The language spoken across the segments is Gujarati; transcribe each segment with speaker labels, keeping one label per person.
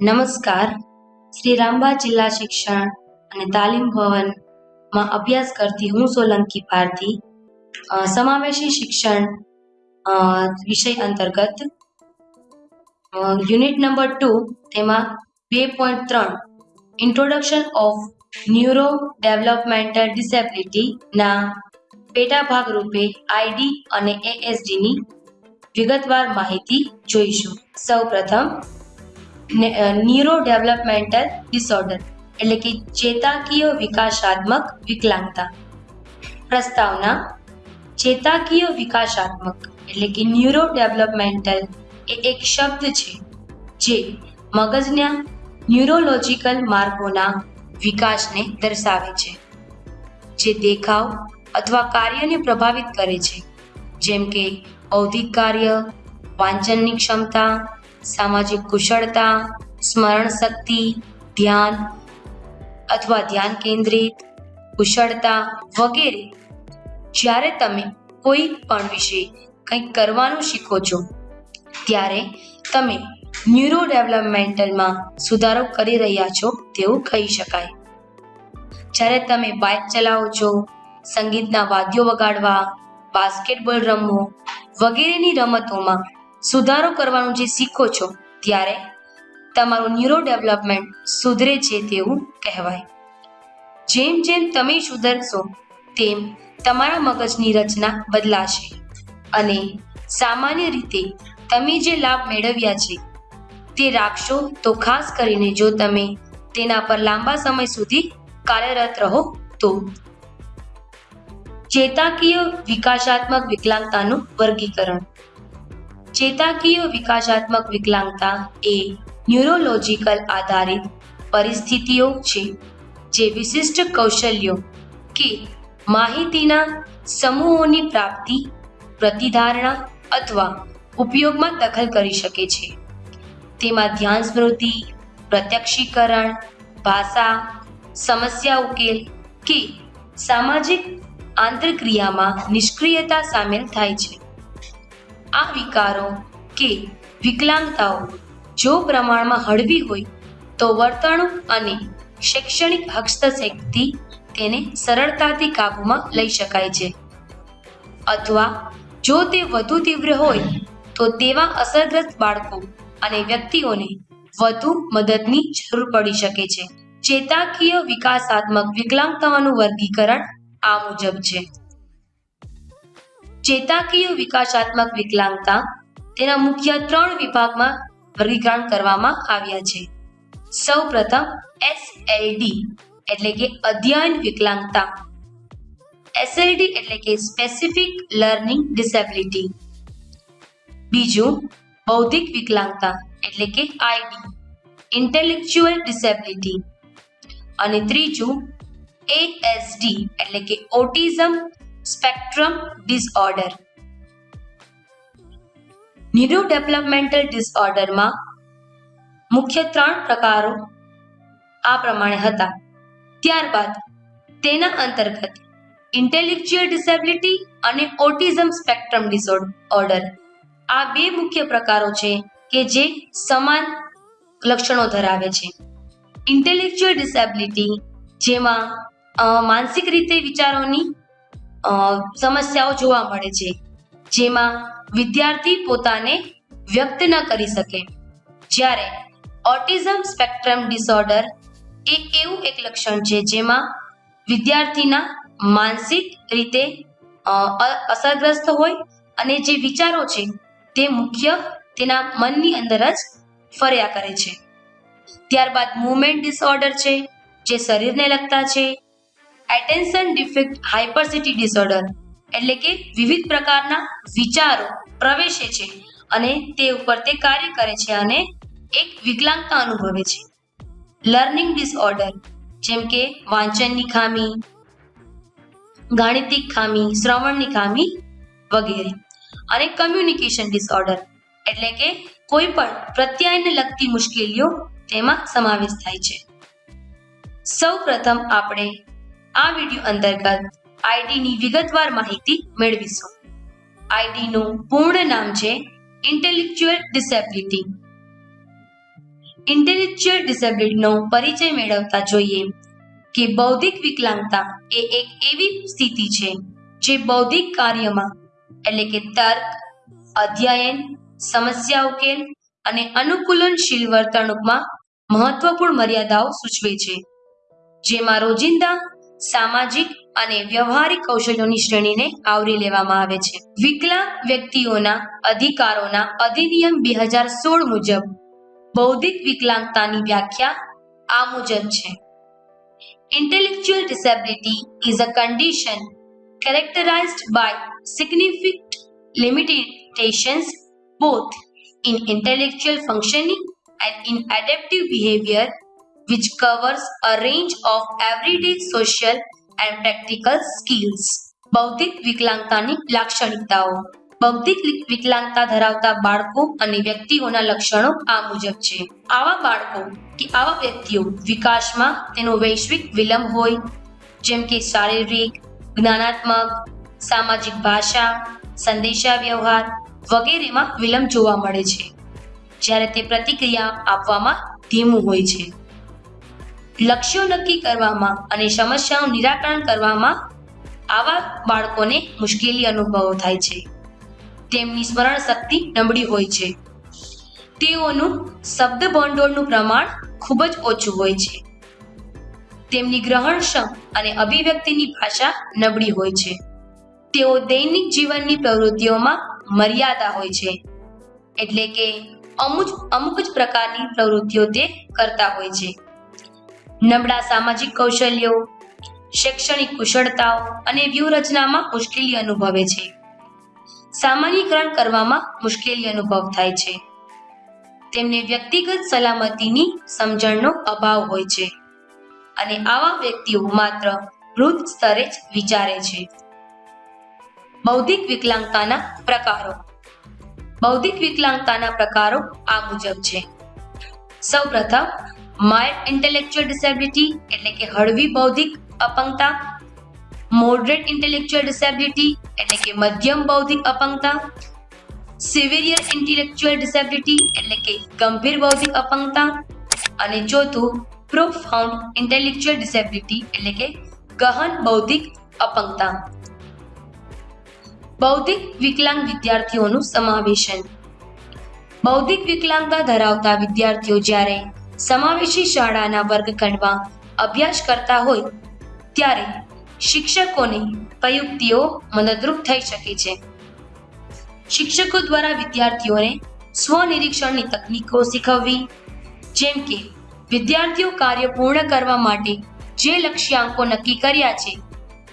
Speaker 1: નમસ્કાર. શ્રી રામબા જિલ્લા શિક્ષણ અને તાલીમ ભવનમાં અભ્યાસ કરતી હું સોલંકી અ, સમાવેશી શિક્ષણ વિષય અંતર્ગત યુનિટ નંબર ટુ તેમાં બે પોઈન્ટ ત્રણ ઇન્ટ્રોડક્શન ઓફ ન્યુરો ડેવલપમેન્ટલ ડિસેબિલિટીના પેટા ભાગ રૂપે આઈડી અને એએસડીની વિગતવાર માહિતી જોઈશું. સૌપ્રથમ ન્યુરો ડેવલપમેન્ટલ ડિસઓર્ડર એટલે કે ચેતાકીય વિકાસાત્મક વિકલાંગતા. પ્રસ્તાવના, ચેતાકીય વિકાસાત્મક, એટલે કે ન્યુરો ડેવલપમેન્ટલ એ એક શબ્દ છે, જે મગજના ન્યુરોલોજીકલ માર્ગોના વિકાસને દર્શાવે છે. જે દેખાવ અથવા કાર્યને પ્રભાવિત કરે છે, જેમ કે બૌદ્ધિક કાર્ય, વાંચનની ક્ષમતા સામાજિક કુશળતા, સ્મરણ શક્તિ, ધ્યાન અથવા ધ્યાન કેન્દ્રિત, કુશળતા વગેરે. જ્યારે તમે કોઈ પણ વિશે કંઈક કરવાનું શીખો છો, ત્યારે તમે ન્યુરો ડેવલપમેન્ટલમાં સુધારો કરી રહ્યા છો તેવું કહી શકાય. જ્યારે તમે બાઇક ચલાવો છો, સંગીતના વાદ્યો વગાડવા, બાસ્કેટબોલ રમવો વગેરેની રમતોમાં સુધારો કરવાનું જે શીખો છો, ત્યારે તમારું ન્યુરો ડેવલપમેન્ટ સુધરે છે તેવું કહેવાય. જેમ જેમ તમે સુધરશો, તેમ તમારા મગજની રચના બદલાશે. અને સામાન્ય રીતે તમે જે લાભ મેળવ્યા છે, તે રાખશો તો ખાસ કરીને જો તમે તેના પર લાંબા સમય સુધી કાર્યરત રહો તો. ચેતાકીય વિકાસાત્મક વિકલાંગતાનું વર્ગીકરણ. ચેતાકીય વિકાસાત્મક વિકલાંગતા એ ન્યુરોલોજીકલ આધારિત પરિસ્થિતિઓ છે, જે વિશિષ્ટ કૌશલ્યો કે માહિતીના સમૂહોની પ્રાપ્તિ, પ્રતિધારણા અથવા ઉપયોગમાં દખલ કરી શકે છે. તેમાં ધ્યાન સ્મૃતિ, પ્રત્યક્ષીકરણ, ભાષા, સમસ્યા ઉકેલ કે સામાજિક આંતરક્રિયામાં નિષ્ક્રિયતા સામેલ થાય છે. આ વિકારો કે વિકલાંગતાઓ જો પ્રમાણમાં હળવી હોય, તો વર્તણૂક અને શૈક્ષણિક હસ્તક્ષેપથી તેને સરળતાથી કાબૂમાં લઈ શકાય છે. અથવા જો તે વધુ તીવ્ર હોય, તો તેવા અસરગ્રસ્ત બાળકો અને વ્યક્તિઓને વધુ મદદની જરૂર પડી શકે છે. ચેતાકીય વિકાસાત્મક વિકલાંગતાઓનું વર્ગીકરણ આ મુજબ છે. ચેતાકીય વિકાસાત્મક વિકલાંગતા તેના મુખ્ય ત્રણ વિભાગમાં વર્ગીકરણ કરવામાં આવ્યા છે. સૌ પ્રથમ એસએલડી એટલે કે અધ્યયન વિકલાંગતા. એસએલડી એટલે કે સ્પેસિફિક લર્નિંગ ડિસેબિલિટી બીજું, બૌદ્ધિક વિકલાંગતા એટલે કે આઈડી ઇન્ટેલેક્ચ્યુઅલ ડિસેબિલિટી અને ત્રીજું એએસડી એટલે કે autism spectrum disorder neuro developmental ડિસઓર્ડરમાં મુખ્ય ત્રણ પ્રકારો આ પ્રમાણે હતા. ત્યારબાદ તેના અંતર્ગત ઇન્ટેલેક્ચ્યુઅલ ડિસેબિલિટી અને ઓટિઝમ સ્પેક્ટ્રમ ડિસઓર્ડર આ બે મુખ્ય પ્રકારો છે કે જે સમાન લક્ષણો ધરાવે છે. ઇન્ટેલેક્ચ્યુઅલ ડિસેબિલિટી જેમાં માનસિક રીતે વિચારોની સમસ્યાઓ જોવા મળે છે, જેમાં વિદ્યાર્થી પોતાને વ્યક્ત ન કરી શકે. જ્યારે ઓટિઝમ સ્પેક્ટ્રમ ડિસઓર્ડર એ એવું એક લક્ષણ છે જેમાં વિદ્યાર્થીના માનસિક રીતે અસરગ્રસ્ત હોય અને જે વિચારો છે તે મુખ્ય તેના મનની અંદર જ ફર્યા કરે છે. ત્યારબાદ મુવમેન્ટ ડિસઓર્ડર છે, જે શરીરને લગતા છે એટેન્શન ડિફેક્ટ હાઇપરસિટી ડિસઓર્ડર એટલે કે વિવિધ પ્રકારના વિચારો પ્રવેશે છે અને તે ઉપર તે કાર્ય કરે છે અને એક વિકલાંગતા અનુભવે છે. લર્નિંગ ડિસઓર્ડર જેમ કે વાંચનની ખામી, ગાણિતિક ખામી, શ્રવણની ખામી વગેરે અને કમ્યુનિકેશન ડિસઓર્ડર એટલે કે કોઈ પણ પ્રત્યાયને લગતી મુશ્કેલીઓ તેમાં સમાવેશ થાય છે. સૌ પ્રથમ આપણે આ વિડિયો અંતર્ગત આઈડીની વિગતવાર માહિતી મેળવીશું. આઈડીનું પૂર્ણ નામ છે ઇન્ટેલેક્ચ્યુઅલ ડિસેબિલિટી ઇન્ટેલેક્ચ્યુઅલ ડિસેબિલિટીનો પરિચય મેળવતા જોઈએ કે બૌદ્ધિક વિકલાંગતા એ એક એવી સ્થિતિ છે જે બૌદ્ધિક કાર્યમાં એટલે કે તર્ક, અધ્યયન, સમસ્યા ઉકેલ અને અનુકૂલનશીલ વર્તણૂકમાં મહત્વપૂર્ણ મર્યાદાઓ સૂચવે છે. જેમાં રોજિંદા સામાજિક અને વ્યવહારિક કૌશલ્યોની શ્રેણીને આવરી લેવામાં આવે છે વિકલાંગ વ્યક્તિઓના અધિકારોના અધિનિયમ બે હજાર સોળ મુજબ બૌદ્ધિક વિકલાંગતાની વ્યાખ્યા આ મુજબ છે Intellectual disability is a condition characterized by significant limitations both in intellectual functioning and in adaptive behavior, which covers a range of everyday social and practical skills. બૌદ્ધિક વિકલાંગતાની લાક્ષણિકતાઓ. બૌદ્ધિક વિકલાંગતા ધરાવતા બાળકો અને વ્યક્તિઓના લક્ષણો આ મુજબ છે. આવા બાળકો કે આવા વ્યક્તિઓ વિકાસમાં તેનો વૈશ્વિક વિલંબ હોય, જેમ કે શારીરિક, જ્ઞાનાત્મક, સામાજિક ભાષા સંદેશા વ્યવહાર વગેરેમાં વિલંબ જોવા મળે છે. જ્યારે તે પ્રતિક્રિયા આપવામાં ધીમું હોય છે. લક્ષ્યો નક્કી કરવામાં અને સમસ્યાનું નિરાકરણ કરવામાં આવા બાળકોને મુશ્કેલી અનુભવો થાય છે. તેમની સ્મરણ શક્તિ નબળી હોય છે. તેઓનું શબ્દ ભંડોળનું પ્રમાણ ખૂબ જ ઓછું હોય છે. તેમની ગ્રહણક્ષમ અને અભિવ્યક્તિની ભાષા નબળી હોય છે. તેઓ દૈનિક જીવનની પ્રવૃત્તિઓમાં મર્યાદા હોય છે. એટલે કે અમુક અમુક જ પ્રકારની પ્રવૃત્તિઓ તે કરતા હોય છે. નબળા સામાજિક કૌશલ્યો, શૈક્ષણિક કુશળતાઓ અને વ્યૂહરચનામાં મુશ્કેલી અનુભવે છે. સામાન્યકરણ કરવામાં મુશ્કેલી અનુભવ થાય છે. તેમને વ્યક્તિગત સલામતીની સમજણનો અભાવ હોય છે અને આવા વ્યક્તિઓ માત્ર વૃદ્ધ સ્તરે જ વિચારે છે. બૌદ્ધિક વિકલાંગતાના પ્રકારો. બૌદ્ધિક વિકલાંગતાના પ્રકારો આ મુજબ છે. સૌપ્રથમ માઇલ્ડ ઇન્ટેલેક્ચ્યુઅલ ડિસેબિલિટી એટલે કે હળવી બૌદ્ધિક અપંગતા મોડરેટ ઇન્ટેલેક્ચ્યુઅલ ડિસેબિલિટી એટલે કે મધ્યમ બૌદ્ધિક અપંગતા સિવિયર ઇન્ટેલેક્ચ્યુઅલ ડિસેબિલિટી એટલે કે ગંભીર બૌદ્ધિક અપંગતા અને ચોથું પ્રોફાઉન્ડ ઇન્ટેલેક્ચ્યુઅલ ડિસેબિલિટી એટલે કે ગહન બૌદ્ધિક અપંગતા. બૌદ્ધિક વિકલાંગ વિદ્યાર્થીઓનું સમાવેશન. બૌદ્ધિક વિકલાંગતા ધરાવતા વિદ્યાર્થીઓ જ્યારે સમાવેશી શાળાના વર્ગખંડમાં અભ્યાસ કરતા હોય ત્યારે શિક્ષકોની પ્રયુક્તિઓ મદદરૂપ થઈ શકે છે. શિક્ષકો દ્વારા વિદ્યાર્થીઓને સ્વનિરીક્ષણની તકનીકો શીખવવી, જેમ કે વિદ્યાર્થીઓ કાર્ય પૂર્ણ કરવા માટે જે લક્ષ્યાંકો નક્કી કર્યા છે,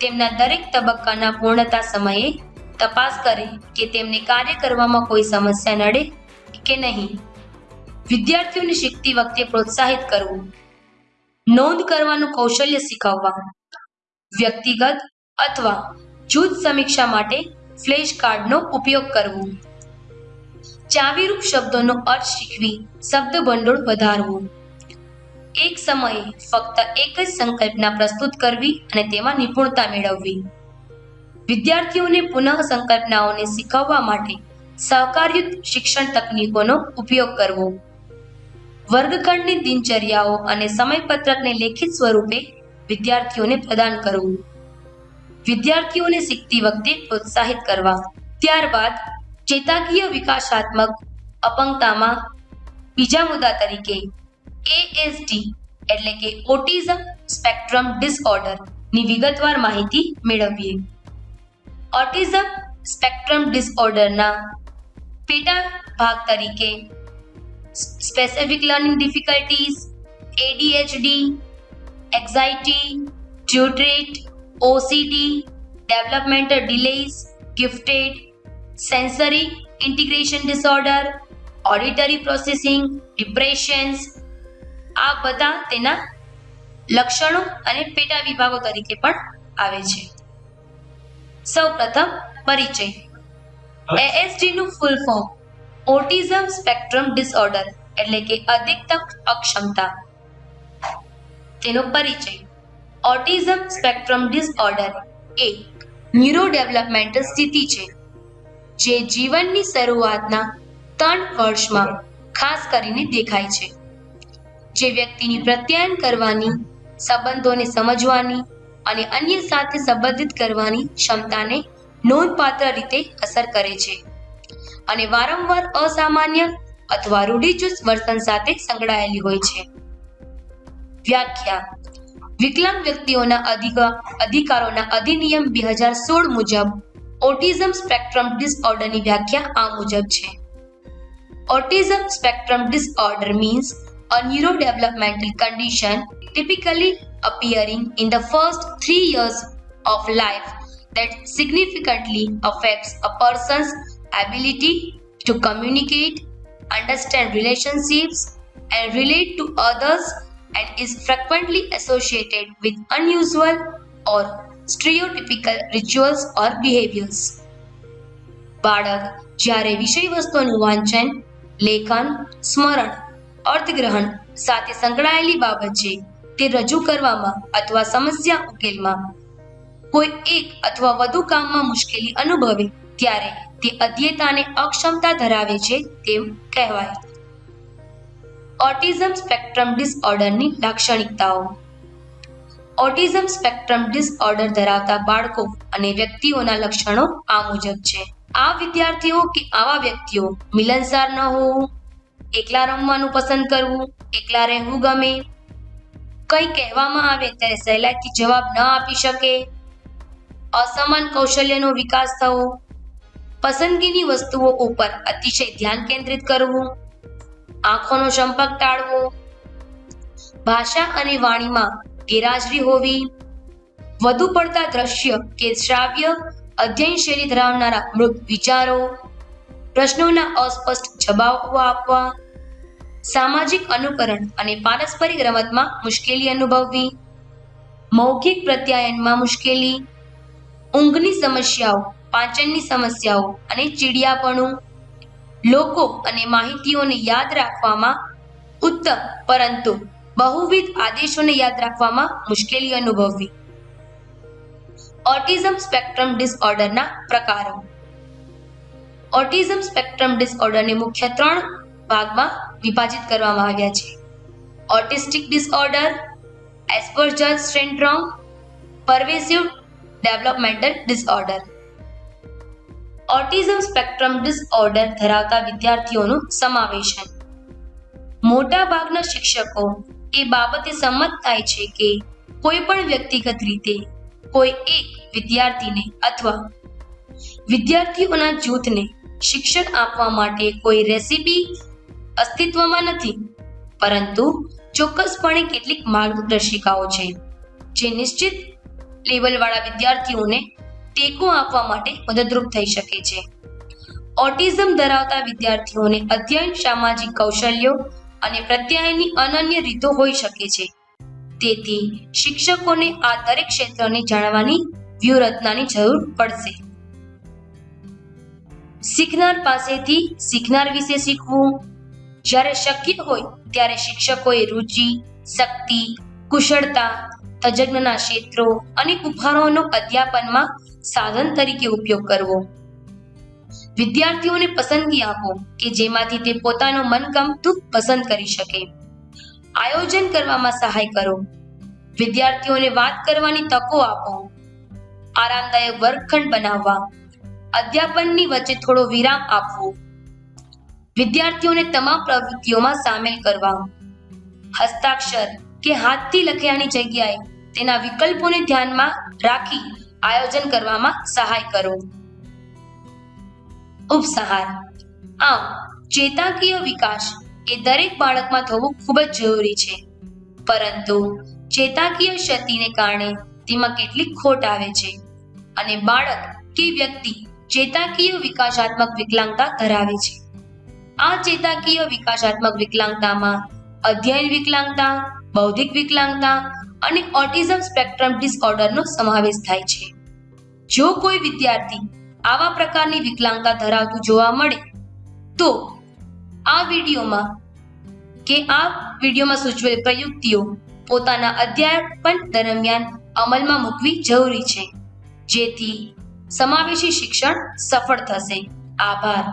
Speaker 1: તેમના દરેક તબક્કાના પૂર્ણતા સમયે તપાસ કરે કે તેમને કાર્ય કરવામાં કોઈ સમસ્યા નડે કે નહીં. વિદ્યાર્થીઓને શીખતી વખતે પ્રોત્સાહિત કરવું. નોંધ કરવાનું કૌશલ્ય શીખવવા. વ્યક્તિગત અથવા જૂથ સમીક્ષા માટે ફ્લેશ કાર્ડનો ઉપયોગ કરવો. ચાવીરૂપ શબ્દોનો અર્થ શીખવી શબ્દ ભંડોળ વધારવું. એક સમયે ફક્ત એક જ સંકલ્પના પ્રસ્તુત કરવી અને તેમાં નિપુણતા મેળવવી. વિદ્યાર્થીઓને પુનઃ સંકલ્પનાઓને શીખવવા માટે સહકારયુક્ત શિક્ષણ તકનીકોનો ઉપયોગ કરવો. વર્ગખંડની દિનચર્યાઓ અને સમયપત્રકને લેખિત સ્વરૂપે વિદ્યાર્થીઓને પ્રદાન કરવું. વિદ્યાર્થીઓને શીખતી વખતે પ્રોત્સાહિત કરવા. ત્યારબાદ ચેતાકીય વિકાસાત્મક અપંગતામાં બીજા મુદ્દા તરીકે એએસડી એટલે કે ઓટિઝમ સ્પેક્ટ્રમ ડિસઓર્ડરની વિગતવાર માહિતી મેળવીએ. ઓટિઝમ સ્પેક્ટ્રમ ડિસઓર્ડરના પેટા ભાગ તરીકે specific learning difficulties, ADHD anxiety tutorate, OCD developmental delays, gifted sensory integration disorder auditory processing depressions આ બધા તેના લક્ષણો અને પેટા વિભાગો તરીકે પણ આવે છે. સૌપ્રથમ પરિચય. એએસડી નું full form autism spectrum disorder એટલે કે અધિકતમ અક્ષમતા. તેનો પરિચય. ઓટિઝમ સ્પેક્ટ્રમ ડિસઓર્ડર એ ન્યુરો ડેવલપમેન્ટલ સ્થિતિ છે, જે જીવનની શરૂઆતના ત્રણ વર્ષમાં ખાસ કરીને દેખાય છે. જે વ્યક્તિની પ્રત્યાયન કરવાની, સંબંધોને સમજવાની અને અન્ય સાથે સંબંધિત કરવાની ક્ષમતાને નોંધપાત્ર રીતે અસર કરે છે. અને વારંવાર અસામાન્ય અથવા રૂઢિચુસ્ત વર્તન સાથે સંકળાયેલી હોય છે વ્યાખ્યા વિકલાંગ વ્યક્તિઓના અધિકા- અધિકારોના અધિનિયમ બે હજાર સોળ મુજબ ઓટિઝમ સ્પેક્ટ્રમ ડિસઓર્ડરની વ્યાખ્યા આ મુજબ છે Autism spectrum disorder means a neurodevelopmental condition typically appearing in the first three years of life that significantly affects a person's ability to communicate, understand relationships, and relate to others, and is frequently associated with unusual or stereotypical rituals or behaviors. બાળક જ્યારે વિષય વસ્તુનું વાંચન લેખન સ્મરણ અર્થગ્રહણ સાથે સંકળાયેલી બાબત છે તે રજૂ કરવામાં અથવા સમસ્યા ઉકેલમાં કોઈ એક અથવા વધુ કામમાં મુશ્કેલી અનુભવે ત્યારે તે અધ્યતાને અક્ષમતા ધરાવે છે તેમ કહેવાય. ઓટિઝમ સ્પેક્ટ્રમ ડિસઓર્ડરની લાક્ષણિકતાઓ. ઓટિઝમ સ્પેક્ટ્રમ ડિસઓર્ડર ધરાવતા બાળકો અને વ્યક્તિઓના લક્ષણો આ મુજબ છે. આ વિદ્યાર્થીઓ કે આવા વ્યક્તિઓ મિલનસાર ન હોવું, એકલા રમવાનું પસંદ કરવું, એકલા રહેવું ગમે, કંઈ કહેવામાં આવે ત્યારે સહેલાઈથી જવાબ ન આપી શકે, અસમાન કૌશલ્યનો વિકાસ થવો પસંદગીની વસ્તુઓ ઉપર અતિશય ધ્યાન કેન્દ્રિત કરવું, આંખોનો સંપર્ક ટાળવો, ભાષા અને વાણીમાં ગેરહાજરી હોવી, વધુ પડતા દ્રશ્ય કે શ્રાવ્ય, અધ્યયન શૈલી ધરાવનારા મૃત વિચારો, પ્રશ્નોના અસ્પષ્ટ જવાબો આપવા, સામાજિક અનુકરણ અને પારસ્પરિક રમતમાં મુશ્કેલી અનુભવવી, મૌખિક પ્રત્યાયનમાં મુશ્કેલી, ઊંઘની સમસ્યાઓ પાચનની સમસ્યાઓ અને ચીડિયાપણું. લોકો અને માહિતીઓને યાદ રાખવામાં ઉત્તમ, પરંતુ બહુવિધ આદેશોને યાદ રાખવામાં મુશ્કેલી અનુભવવી. ઓટિઝમ સ્પેક્ટ્રમ ડિસઓર્ડરના પ્રકારો. ઓટિઝમ સ્પેક્ટ્રમ ડિસઓર્ડરને મુખ્ય ત્રણ ભાગમાં વિભાજિત કરવામાં આવ્યા છે. Autistic disorder Asperger syndrome pervasive developmental disorder. Autism spectrum disorder ધરાવતા વિદ્યાર્થીઓનું સમાવેશ મોટા ભાગના શિક્ષકો એ બાબતે સંમત થાય છે કે કોઈ પણ વ્યક્તિગત રીતે કોઈ એક વિદ્યાર્થીને અથવા વિદ્યાર્થીઓના જૂથને શિક્ષણ આપવા માટે કોઈ રેસીપી અસ્તિત્વમાં નથી. પરંતુ ચોક્કસપણે કેટલીક માર્ગદર્શિકાઓ છે જે નિશ્ચિત લેવલવાળા વિદ્યાર્થીઓને ટેકો આપવા માટે મદદરૂપ થઈ શકે છે. ઓટિઝમ ધરાવતા વિદ્યાર્થીઓને અધ્યયન, સામાજિક કૌશલ્યો અને પ્રત્યાયનની અનન્ય રીતો હોઈ શકે છે. તેથી શિક્ષકોને આ દરેક ક્ષેત્રને જાણવાની વ્યૂહરચનાની જરૂર પડશે. શીખનાર પાસેથી શીખનાર વિશે શીખવું. જ્યારે શક્ય હોય ત્યારે શિક્ષકોએ રુચિ, શક્તિ, કુશળતા, તજજ્ઞના ક્ષેત્રો અને ઉપહારોનો અધ્યાપનમાં સાધન તરીકે ઉપયોગ કરવો. વિદ્યાર્થીઓને પસંદગી આપો કે જેમાંથી તે પોતાનો મનગમતું પસંદ કરી શકે. આયોજન કરવામાં સહાય કરો. વિદ્યાર્થીઓને વાત કરવાની તકો આપો. આરામદાયક વર્ગખંડ બનાવવા. અધ્યાપનની વચ્ચે થોડો વિરામ આપવો. વિદ્યાર્થીઓને તમામ પ્રવૃત્તિઓમાં સામેલ કરવા. હસ્તાક્ષર કે હાથથી લખ્યાની જગ્યાએ તેના વિકલ્પોને ધ્યાનમાં રાખી આયોજન કરવામાં સહાય કરો. ઉપસહાર. આમ, ચેતાકીય વિકાસ એ દરેક બાળકમાં થવું ખૂબ જ જરૂરી છે. પરંતુ, ચેતાકીય ક્ષતિને કારણે તેમાં કેટલીક ખોટ આવે છે અને બાળક કે વ્યક્તિ ચેતાકીય વિકાસાત્મક વિકલાંગતા ધરાવે છે. આ ચેતાકીય વિકાસાત્મક વિકલાંગતામાં અધ્યયન વિકલાંગતા, બૌદ્ધિક વિકલાંગતા અને ઓટિઝમ સ્પેક્ટ્રમ ડિસઓર્ડરનો સમાવેશ થાય છે. જો કોઈ વિદ્યાર્થી આવા પ્રકારની વિકલાંગતા ધરાવતું જોવા મળે, તો આ વિડીયોમાં કે આ વિડીયોમાં સૂચવેલ પ્રયુક્તિઓ પોતાના અધ્યાપન દરમિયાન અમલમાં મૂકવી જરૂરી છે. જેથી સમાવેશી શિક્ષણ સફળ થશે. આભાર.